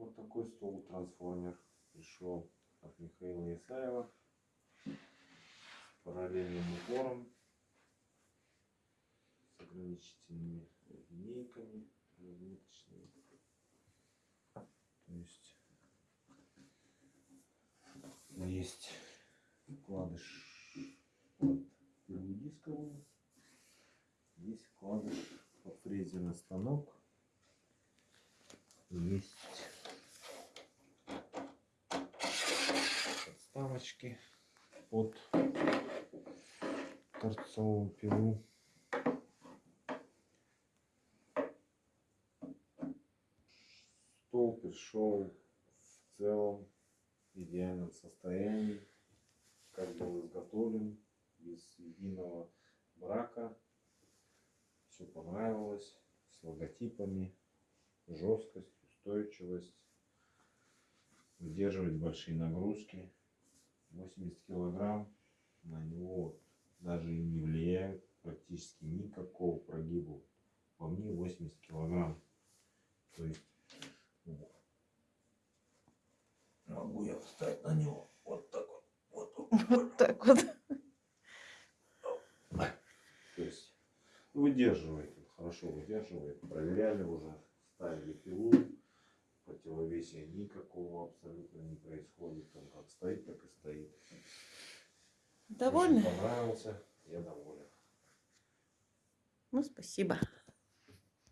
Вот такой стол трансформер пришел от Михаила Исаева с параллельным упором, с ограничительными линейками разметочными. То есть есть вкладыш под пилу дисковую, есть вкладыш под фрезерный станок, есть подставочки под торцовую пилу. Стол пришел в целом в идеальном состоянии, как был изготовлен, без единого брака. Все понравилось, с логотипами, жесткость, устойчивость, выдерживает большие нагрузки. 80 килограмм на него даже и не влияет практически никакого прогиба. По мне 80 килограмм. То есть вот. могу я встать на него вот так вот. Вот, вот, Вот так вот. То есть выдерживает, хорошо выдерживает. Проверяли уже, ставили пилу, противовесия никакого абсолютно не происходит. Он как стоит, так и стоит. Довольны? Очень понравился, я доволен. Ну, спасибо.